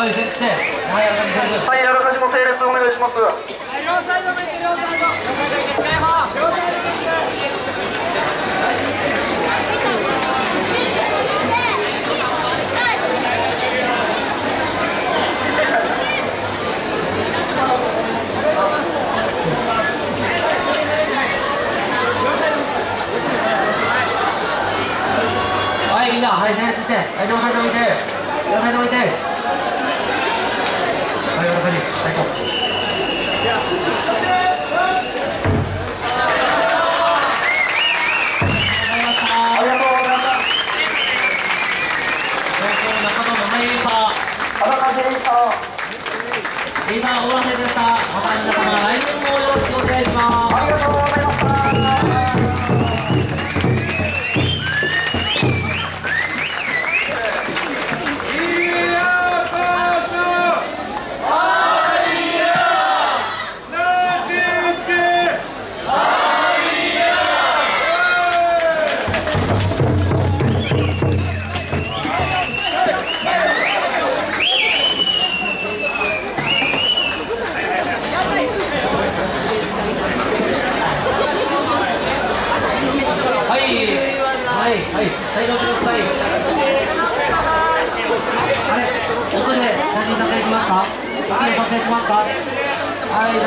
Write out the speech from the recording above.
はい整列だはい整列してはいあらかじ、も整列お願いします。両サイドメッシュ両サイド両サイド両サイドメッシュはいみんなはい整列してはい両サイド置いて両サイド置いて 와. はい、大丈夫ください。あれ、奥で写真撮影しますか？写真撮影しますか？はい、